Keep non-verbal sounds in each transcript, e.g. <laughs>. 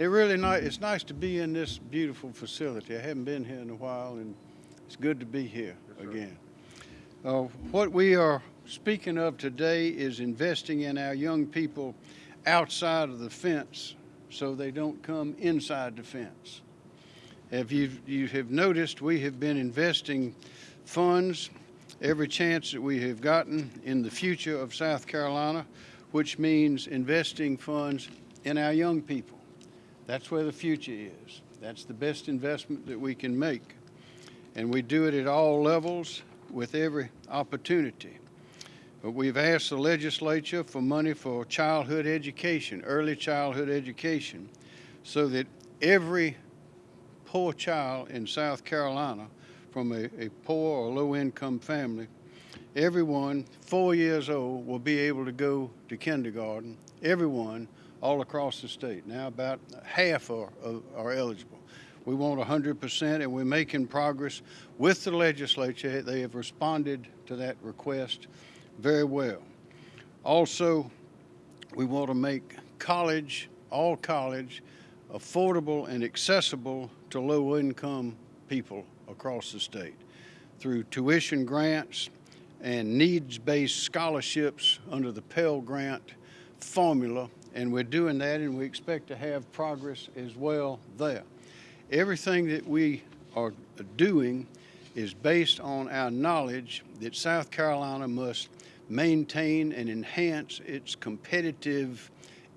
It really nice. It's nice to be in this beautiful facility. I haven't been here in a while, and it's good to be here again. Uh, what we are speaking of today is investing in our young people outside of the fence so they don't come inside the fence. If you you have noticed, we have been investing funds every chance that we have gotten in the future of South Carolina, which means investing funds in our young people. That's where the future is. That's the best investment that we can make. And we do it at all levels with every opportunity. But we've asked the legislature for money for childhood education, early childhood education, so that every poor child in South Carolina from a, a poor or low income family, everyone four years old will be able to go to kindergarten. Everyone all across the state. Now about half are, are eligible. We want 100% and we're making progress with the legislature. They have responded to that request very well. Also, we want to make college, all college, affordable and accessible to low income people across the state through tuition grants and needs-based scholarships under the Pell Grant formula and we're doing that and we expect to have progress as well there. Everything that we are doing is based on our knowledge that South Carolina must maintain and enhance its competitive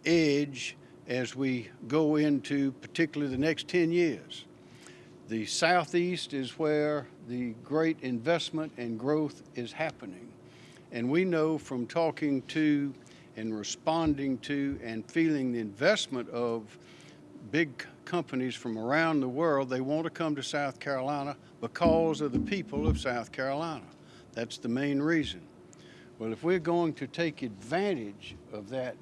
edge as we go into particularly the next 10 years. The Southeast is where the great investment and growth is happening. And we know from talking to and responding to and feeling the investment of big companies from around the world. They want to come to South Carolina because of the people of South Carolina. That's the main reason. Well, if we're going to take advantage of that,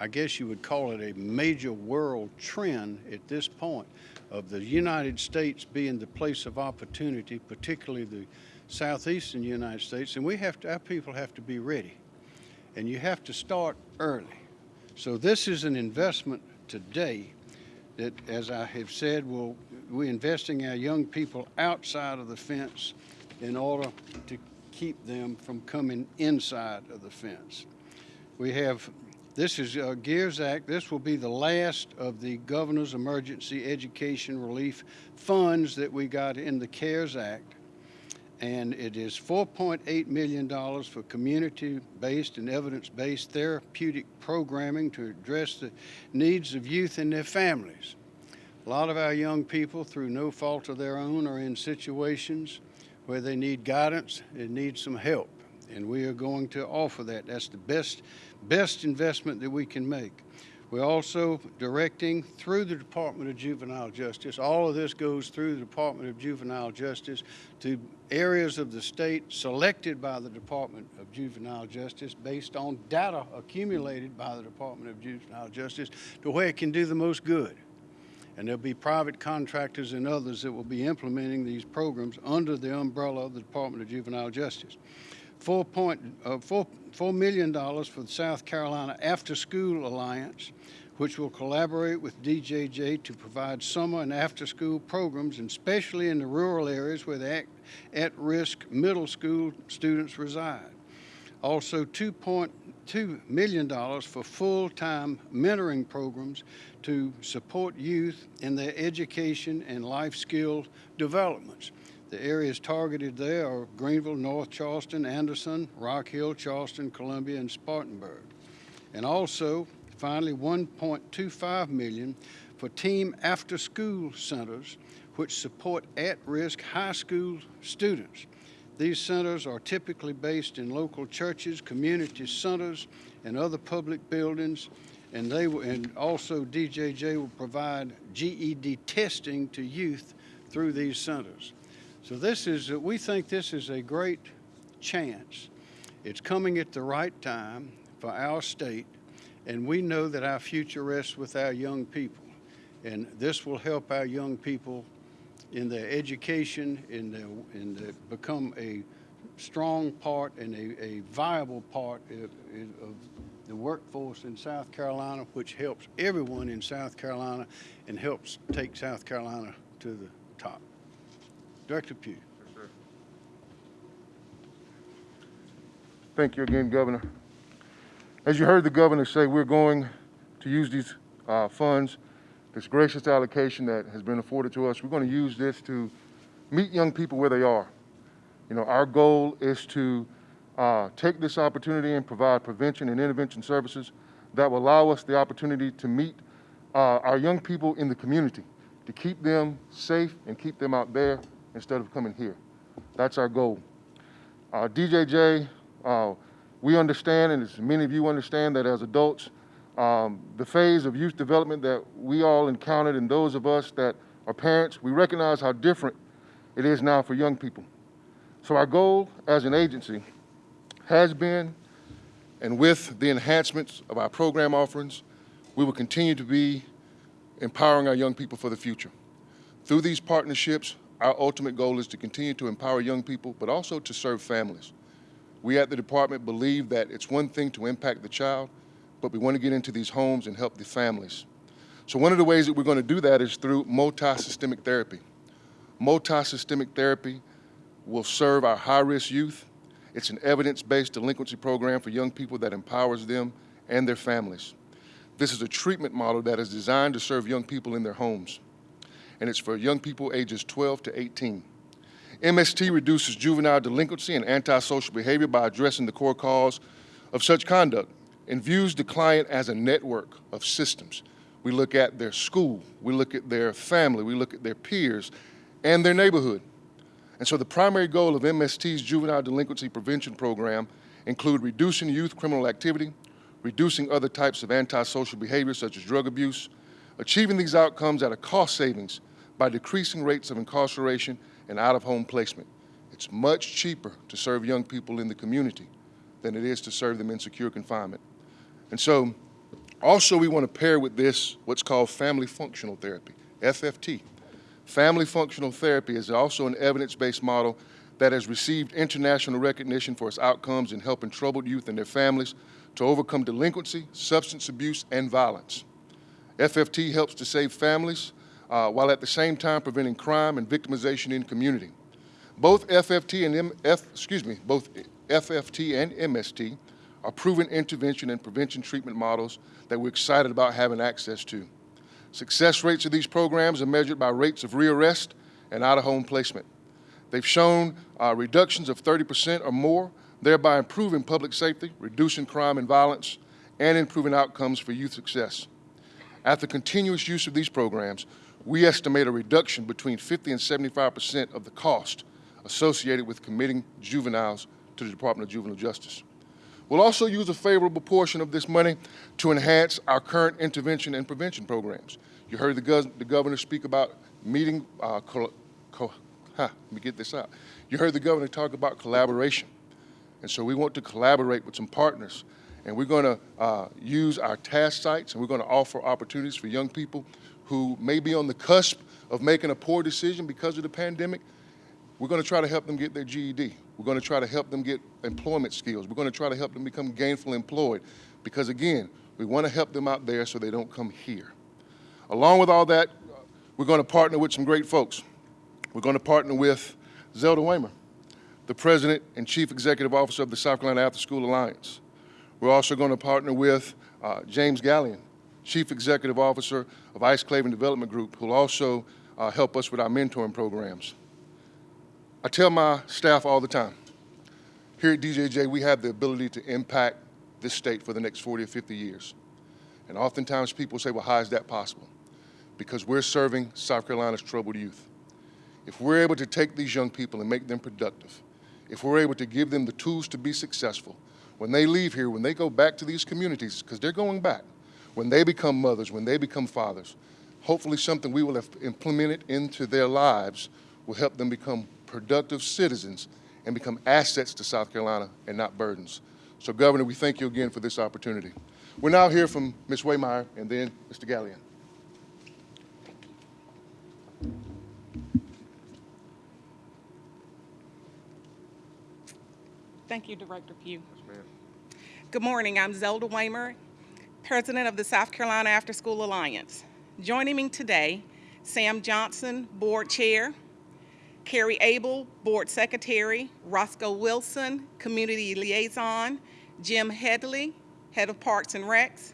I guess you would call it a major world trend at this point of the United States being the place of opportunity, particularly the southeastern United States, and we have to, our people have to be ready. And you have to start early. So this is an investment today that, as I have said, will we're investing our young people outside of the fence in order to keep them from coming inside of the fence. We have, this is uh, GEARS Act. This will be the last of the Governor's Emergency Education Relief Funds that we got in the CARES Act and it is $4.8 million for community-based and evidence-based therapeutic programming to address the needs of youth and their families. A lot of our young people, through no fault of their own, are in situations where they need guidance and need some help, and we are going to offer that. That's the best, best investment that we can make. We're also directing through the Department of Juvenile Justice. All of this goes through the Department of Juvenile Justice to areas of the state selected by the Department of Juvenile Justice based on data accumulated by the Department of Juvenile Justice to where it can do the most good. And there'll be private contractors and others that will be implementing these programs under the umbrella of the Department of Juvenile Justice. Four point, uh, four, $4 million for the South Carolina After School Alliance, which will collaborate with DJJ to provide summer and after school programs, especially in the rural areas where the at-risk middle school students reside. Also $2.2 million for full-time mentoring programs to support youth in their education and life skill developments. The areas targeted there are Greenville, North Charleston, Anderson, Rock Hill, Charleston, Columbia, and Spartanburg. And also, finally, 1.25 million for team after-school centers which support at-risk high school students. These centers are typically based in local churches, community centers, and other public buildings, and they will, and also DJJ will provide GED testing to youth through these centers. So this is, we think this is a great chance. It's coming at the right time for our state, and we know that our future rests with our young people. And this will help our young people in their education, in their, in their become a strong part and a, a viable part of, of the workforce in South Carolina, which helps everyone in South Carolina and helps take South Carolina to the. Director Pugh. Thank you again, Governor. As you heard the governor say, we're going to use these uh, funds, this gracious allocation that has been afforded to us, we're going to use this to meet young people where they are. You know, our goal is to uh, take this opportunity and provide prevention and intervention services that will allow us the opportunity to meet uh, our young people in the community, to keep them safe and keep them out there instead of coming here. That's our goal. Uh, DJJ, uh, we understand, and as many of you understand, that as adults, um, the phase of youth development that we all encountered, and those of us that are parents, we recognize how different it is now for young people. So our goal as an agency has been, and with the enhancements of our program offerings, we will continue to be empowering our young people for the future. Through these partnerships, our ultimate goal is to continue to empower young people, but also to serve families. We at the department believe that it's one thing to impact the child, but we want to get into these homes and help the families. So one of the ways that we're going to do that is through multi-systemic therapy. Multi-systemic therapy will serve our high-risk youth. It's an evidence-based delinquency program for young people that empowers them and their families. This is a treatment model that is designed to serve young people in their homes, and it's for young people ages 12 to 18. MST reduces juvenile delinquency and antisocial behavior by addressing the core cause of such conduct and views the client as a network of systems. We look at their school, we look at their family, we look at their peers and their neighborhood. And so the primary goal of MST's juvenile delinquency prevention program include reducing youth criminal activity, reducing other types of antisocial behavior such as drug abuse, achieving these outcomes at a cost savings by decreasing rates of incarceration and out-of-home placement. It's much cheaper to serve young people in the community than it is to serve them in secure confinement. And so also we want to pair with this what's called family functional therapy, FFT. Family functional therapy is also an evidence-based model that has received international recognition for its outcomes in helping troubled youth and their families to overcome delinquency, substance abuse, and violence. FFT helps to save families uh, while at the same time preventing crime and victimization in community. Both FFT and M F, excuse me, both FFT and MST are proven intervention and prevention treatment models that we're excited about having access to. Success rates of these programs are measured by rates of rearrest and out-of-home placement. They've shown uh, reductions of 30% or more, thereby improving public safety, reducing crime and violence, and improving outcomes for youth success. After continuous use of these programs, we estimate a reduction between 50 and 75% of the cost associated with committing juveniles to the Department of Juvenile Justice. We'll also use a favorable portion of this money to enhance our current intervention and prevention programs. You heard the, gov the governor speak about meeting, uh, huh, let me get this out. You heard the governor talk about collaboration. And so we want to collaborate with some partners. And we're going to uh, use our task sites and we're going to offer opportunities for young people who may be on the cusp of making a poor decision because of the pandemic. We're going to try to help them get their GED. We're going to try to help them get employment skills. We're going to try to help them become gainfully employed because, again, we want to help them out there so they don't come here. Along with all that, we're going to partner with some great folks. We're going to partner with Zelda Waymer, the President and Chief Executive Officer of the South Carolina After School Alliance. We're also going to partner with uh, James Gallion, Chief Executive Officer of Ice Clavin Development Group, who will also uh, help us with our mentoring programs. I tell my staff all the time, here at DJJ, we have the ability to impact this state for the next 40 or 50 years. And oftentimes people say, well, how is that possible? Because we're serving South Carolina's troubled youth. If we're able to take these young people and make them productive, if we're able to give them the tools to be successful, when they leave here, when they go back to these communities, because they're going back, when they become mothers, when they become fathers, hopefully something we will have implemented into their lives will help them become productive citizens and become assets to South Carolina and not burdens. So Governor, we thank you again for this opportunity. We're now hear from Ms. Waymer and then Mr. Gallion. Thank you, Director Pugh. Yes. Good morning. I'm Zelda Waymer, President of the South Carolina After School Alliance. Joining me today, Sam Johnson, Board Chair, Carrie Abel, Board Secretary, Roscoe Wilson, Community Liaison, Jim Headley, Head of Parks and Recs,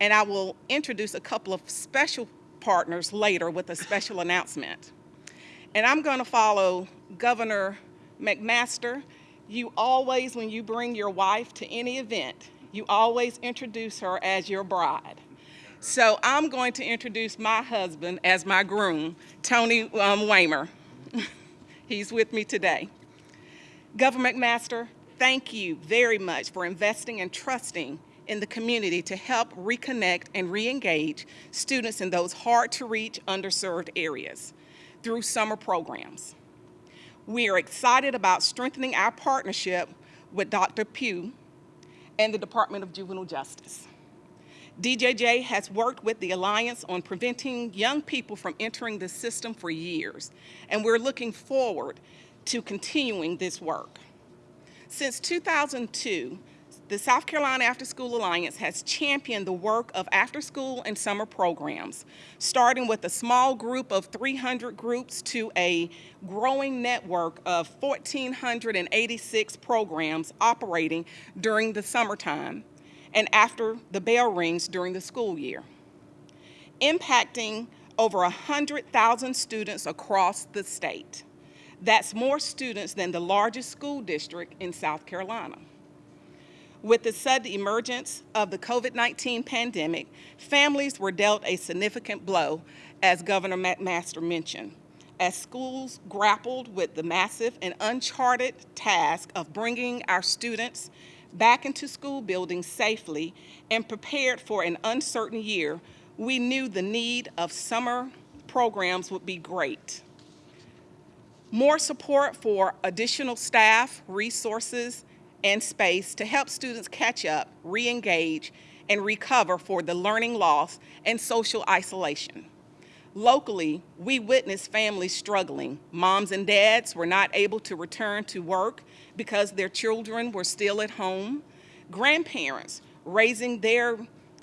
and I will introduce a couple of special partners later with a special <laughs> announcement. And I'm going to follow Governor McMaster. You always, when you bring your wife to any event, you always introduce her as your bride. So I'm going to introduce my husband as my groom, Tony um, Waymer. <laughs> He's with me today. Governor McMaster, thank you very much for investing and trusting in the community to help reconnect and re-engage students in those hard-to-reach, underserved areas through summer programs. We are excited about strengthening our partnership with Dr. Pugh and the Department of Juvenile Justice. DJJ has worked with the Alliance on preventing young people from entering the system for years, and we're looking forward to continuing this work. Since 2002, the South Carolina After School Alliance has championed the work of after school and summer programs, starting with a small group of 300 groups to a growing network of 1,486 programs operating during the summertime and after the bell rings during the school year, impacting over 100,000 students across the state. That's more students than the largest school district in South Carolina. With the sudden emergence of the COVID-19 pandemic, families were dealt a significant blow, as Governor McMaster mentioned, as schools grappled with the massive and uncharted task of bringing our students back into school buildings safely and prepared for an uncertain year, we knew the need of summer programs would be great. More support for additional staff, resources, and space to help students catch up, re-engage, and recover for the learning loss and social isolation. Locally, we witnessed families struggling. Moms and dads were not able to return to work because their children were still at home. Grandparents raising their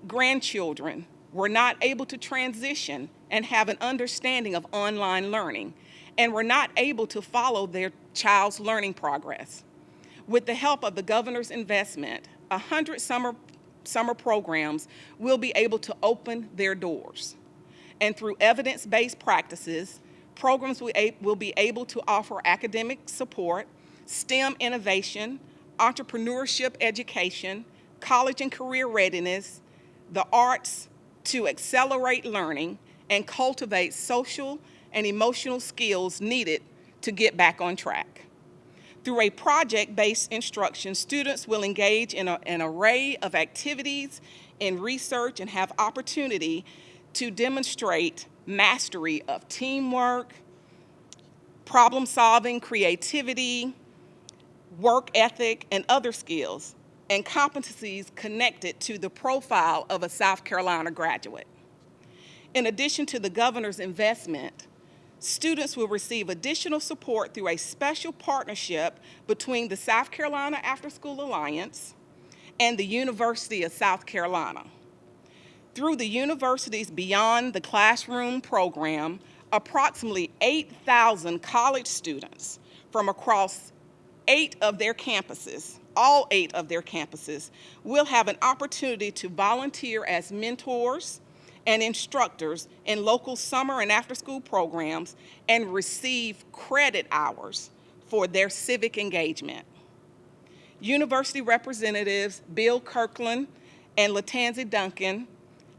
grandchildren were not able to transition and have an understanding of online learning and were not able to follow their child's learning progress. With the help of the governor's investment, 100 summer, summer programs will be able to open their doors. And through evidence-based practices, programs will be able to offer academic support, STEM innovation, entrepreneurship education, college and career readiness, the arts to accelerate learning and cultivate social and emotional skills needed to get back on track. Through a project-based instruction, students will engage in a, an array of activities in research and have opportunity to demonstrate mastery of teamwork, problem solving, creativity, work ethic, and other skills and competencies connected to the profile of a South Carolina graduate. In addition to the governor's investment, students will receive additional support through a special partnership between the South Carolina After School Alliance and the University of South Carolina. Through the university's Beyond the Classroom program, approximately 8,000 college students from across eight of their campuses, all eight of their campuses, will have an opportunity to volunteer as mentors, and instructors in local summer and after-school programs and receive credit hours for their civic engagement. University representatives Bill Kirkland and Latanzi Duncan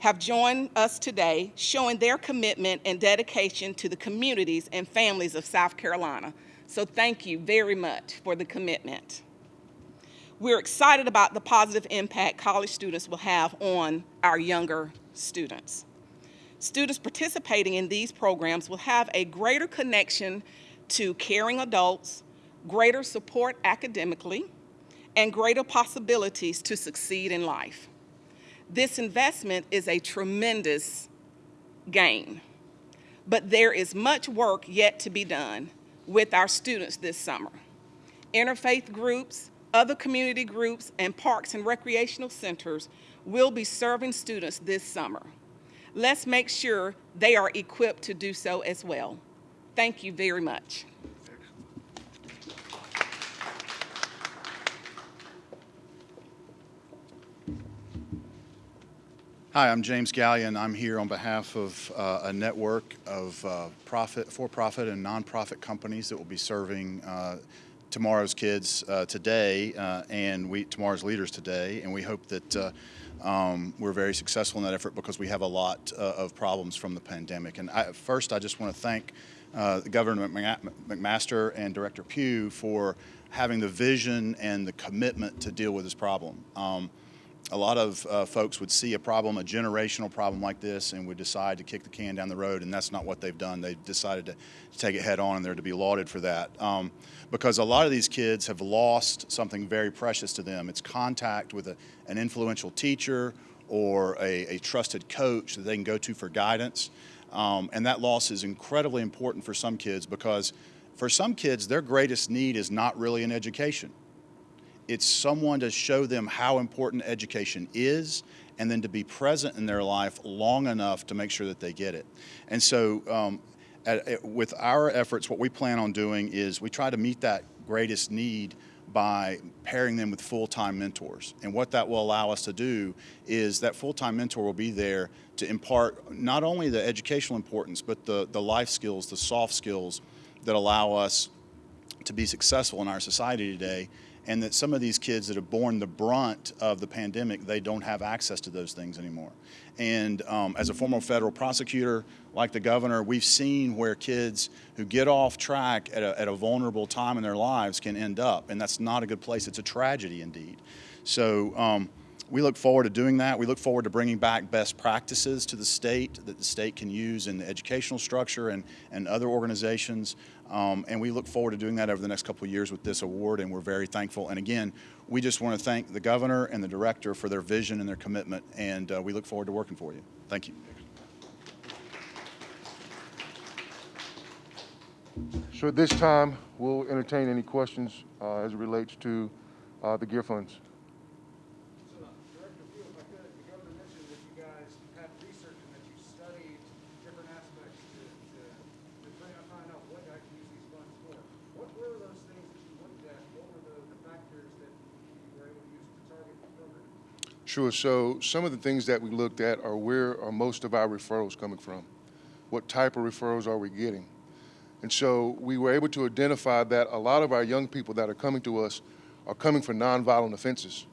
have joined us today showing their commitment and dedication to the communities and families of South Carolina. So thank you very much for the commitment. We're excited about the positive impact college students will have on our younger students. Students participating in these programs will have a greater connection to caring adults, greater support academically, and greater possibilities to succeed in life. This investment is a tremendous gain, but there is much work yet to be done with our students this summer. Interfaith groups, Other community groups and parks and recreational centers will be serving students this summer. Let's make sure they are equipped to do so as well. Thank you very much. Hi, I'm James Gallion. I'm here on behalf of uh, a network of uh, profit, for-profit and nonprofit companies that will be serving uh, tomorrow's kids uh, today uh, and we tomorrow's leaders today. And we hope that uh, um, we're very successful in that effort because we have a lot uh, of problems from the pandemic. And I, first, I just want to thank uh, Governor McMaster and Director Pugh for having the vision and the commitment to deal with this problem. Um, a lot of uh, folks would see a problem, a generational problem like this, and would decide to kick the can down the road, and that's not what they've done. They've decided to, to take it head on, and they're to be lauded for that. Um, because a lot of these kids have lost something very precious to them. It's contact with a, an influential teacher or a, a trusted coach that they can go to for guidance. Um, and that loss is incredibly important for some kids because for some kids, their greatest need is not really an education it's someone to show them how important education is and then to be present in their life long enough to make sure that they get it. And so um, at, at, with our efforts, what we plan on doing is we try to meet that greatest need by pairing them with full-time mentors. And what that will allow us to do is that full-time mentor will be there to impart not only the educational importance, but the, the life skills, the soft skills that allow us to be successful in our society today and that some of these kids that have borne the brunt of the pandemic, they don't have access to those things anymore. And um, as a former federal prosecutor, like the governor, we've seen where kids who get off track at a, at a vulnerable time in their lives can end up, and that's not a good place. It's a tragedy indeed. So um, we look forward to doing that. We look forward to bringing back best practices to the state that the state can use in the educational structure and, and other organizations. Um, and we look forward to doing that over the next couple of years with this award, and we're very thankful. And again, we just want to thank the governor and the director for their vision and their commitment, and uh, we look forward to working for you. Thank you. So at this time, we'll entertain any questions uh, as it relates to uh, the GEER funds. So, Director Pugh, if I could, the governor mentioned that you guys have research and that you studied different aspects to, to, to try to find out what I can use these funds for. What were those things that you looked at? What were the, the factors that you were able to use to target the program? Sure. So some of the things that we looked at are where are most of our referrals coming from? What type of referrals are we getting? And so we were able to identify that a lot of our young people that are coming to us are coming for nonviolent offenses.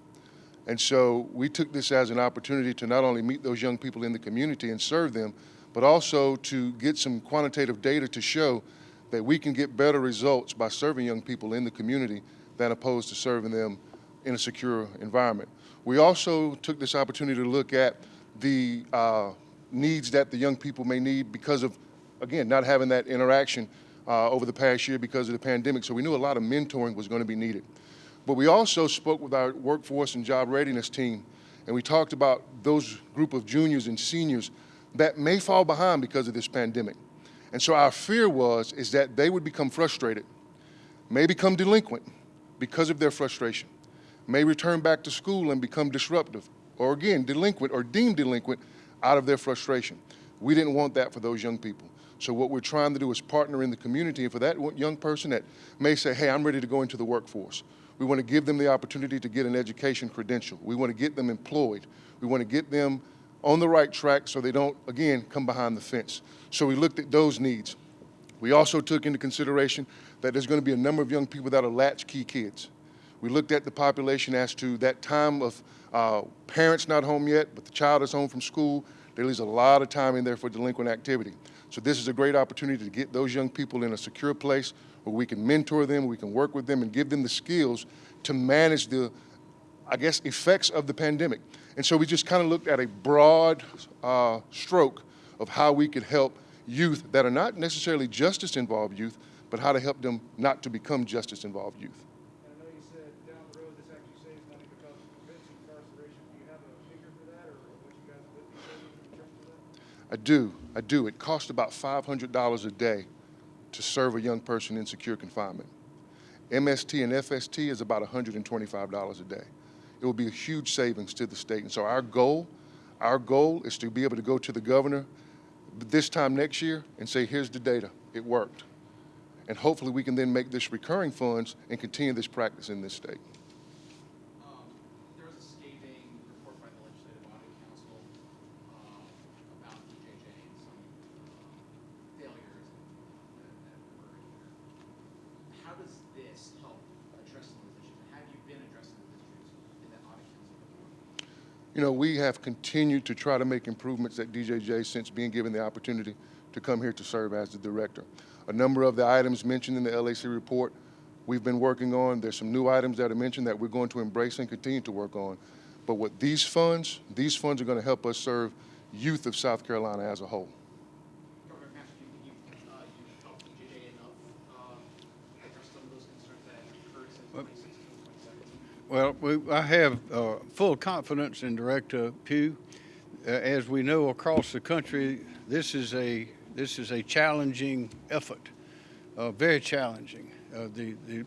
And so we took this as an opportunity to not only meet those young people in the community and serve them, but also to get some quantitative data to show that we can get better results by serving young people in the community than opposed to serving them in a secure environment. We also took this opportunity to look at the uh, needs that the young people may need because of, again, not having that interaction uh, over the past year because of the pandemic. So we knew a lot of mentoring was going to be needed. But we also spoke with our workforce and job readiness team, and we talked about those group of juniors and seniors that may fall behind because of this pandemic. And so our fear was is that they would become frustrated, may become delinquent because of their frustration, may return back to school and become disruptive, or again, delinquent or deemed delinquent out of their frustration. We didn't want that for those young people. So what we're trying to do is partner in the community, and for that young person that may say, hey, I'm ready to go into the workforce, we want to give them the opportunity to get an education credential. We want to get them employed. We want to get them on the right track so they don't, again, come behind the fence. So we looked at those needs. We also took into consideration that there's going to be a number of young people that are latchkey kids. We looked at the population as to that time of uh, parents not home yet, but the child is home from school. There leaves a lot of time in there for delinquent activity. So this is a great opportunity to get those young people in a secure place where we can mentor them, we can work with them and give them the skills to manage the, I guess, effects of the pandemic. And so we just kind of looked at a broad uh, stroke of how we could help youth that are not necessarily justice-involved youth, but how to help them not to become justice-involved youth. And I know you said down the road this actually saves money because it prevents incarceration. Do you have a figure for that or or what you guys would be saving in terms of that? I do, I do. It costs about $500 a day to serve a young person in secure confinement. MST and FST is about $125 a day. It will be a huge savings to the state. And so our goal, our goal is to be able to go to the governor this time next year and say, here's the data, it worked. And hopefully we can then make this recurring funds and continue this practice in this state. Um, there was a scathing report by the Legislative Audit Council, um, about DJJ and some, uh, failures that, that occurred here. How does this help address some of those issues? Have you been addressing those issues in that audit council report? You know, we have continued to try to make improvements at DJJ since being given the opportunity to come here to serve as the director. A number of the items mentioned in the LAC report we've been working on. There's some new items that are mentioned that we're going to embrace and continue to work on. But with these funds, these funds are going to help us serve youth of South Carolina as a whole. Governor Patrick, you, you, uh, you talked to DJJ enough, um, address some of those concerns that have occurred since twenty sixteen, twenty seventeen? Well, we, I have uh, full confidence in Director Pugh. Uh, as we know across the country, this is a this is a challenging effort, uh, very challenging. Uh, the the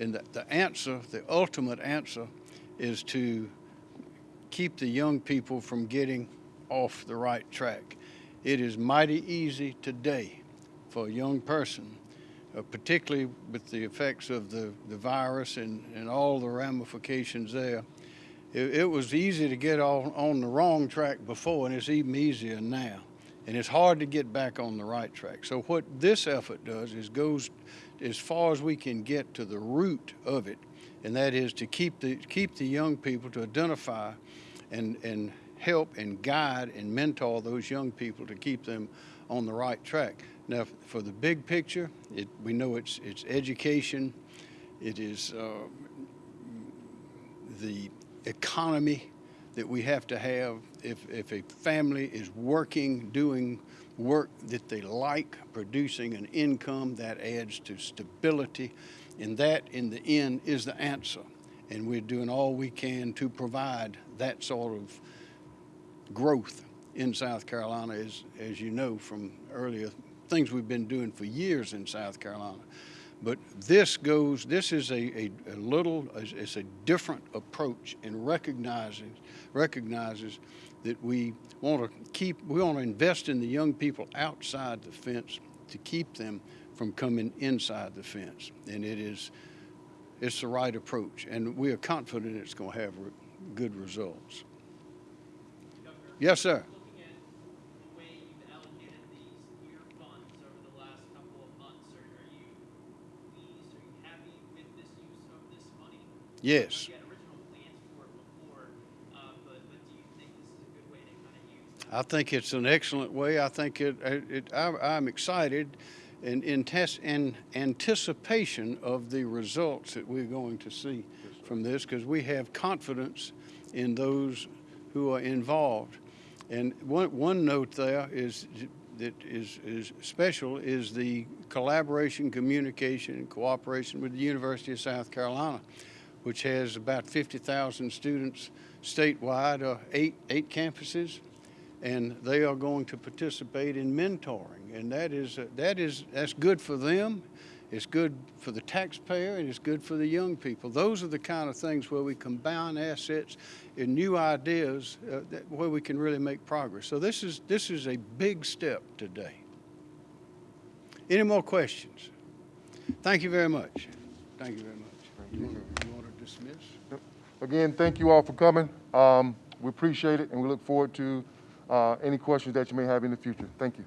and the, the answer, the ultimate answer, is to keep the young people from getting off the right track. It is mighty easy today for a young person uh, particularly with the effects of the, the virus and, and all the ramifications there. It, it was easy to get on, on the wrong track before, and it's even easier now. And it's hard to get back on the right track. So what this effort does is goes as far as we can get to the root of it, and that is to keep the keep the young people to identify and and help and guide and mentor those young people to keep them on the right track. Now, for the big picture, it, we know it's it's education, it is uh, the economy that we have to have. If if a family is working, doing work that they like, producing an income that adds to stability, and that in the end is the answer. And we're doing all we can to provide that sort of growth in South Carolina, as, as you know from earlier things we've been doing for years in South Carolina. But this goes, this is a, a, a little, it's a different approach in recognizing, recognizes that we want to keep, we want to invest in the young people outside the fence to keep them from coming inside the fence. And it is, it's the right approach. And we are confident it's going to have re- good results. Yes, sir. looking at the way you've allocated these year funds over the last couple of months, are, are you pleased, are you happy with this use of this money? Yes. You had original plans for it before, uh, but, but do you think this is a good way to kind of use? I think it's an excellent way. I think it, it, I, I'm excited and in test, in anticipation of the results that we're going to see from this because we have confidence in those who are involved. And one, one note there is that is, is special is the collaboration, communication, and cooperation with the University of South Carolina, which has about 50,000 students statewide, uh, eight, eight campuses and they are going to participate in mentoring, and that is that is that's good for them. It's good for the taxpayer, and it's good for the young people. Those are the kind of things where we combine assets and new ideas uh, that, where we can really make progress. So this is this is a big step today. Any more questions? Thank you very much. Thank you very much. You want to, you want to dismiss? Again, thank you all for coming. Um, we appreciate it, and we look forward to uh, any questions that you may have in the future. Thank you.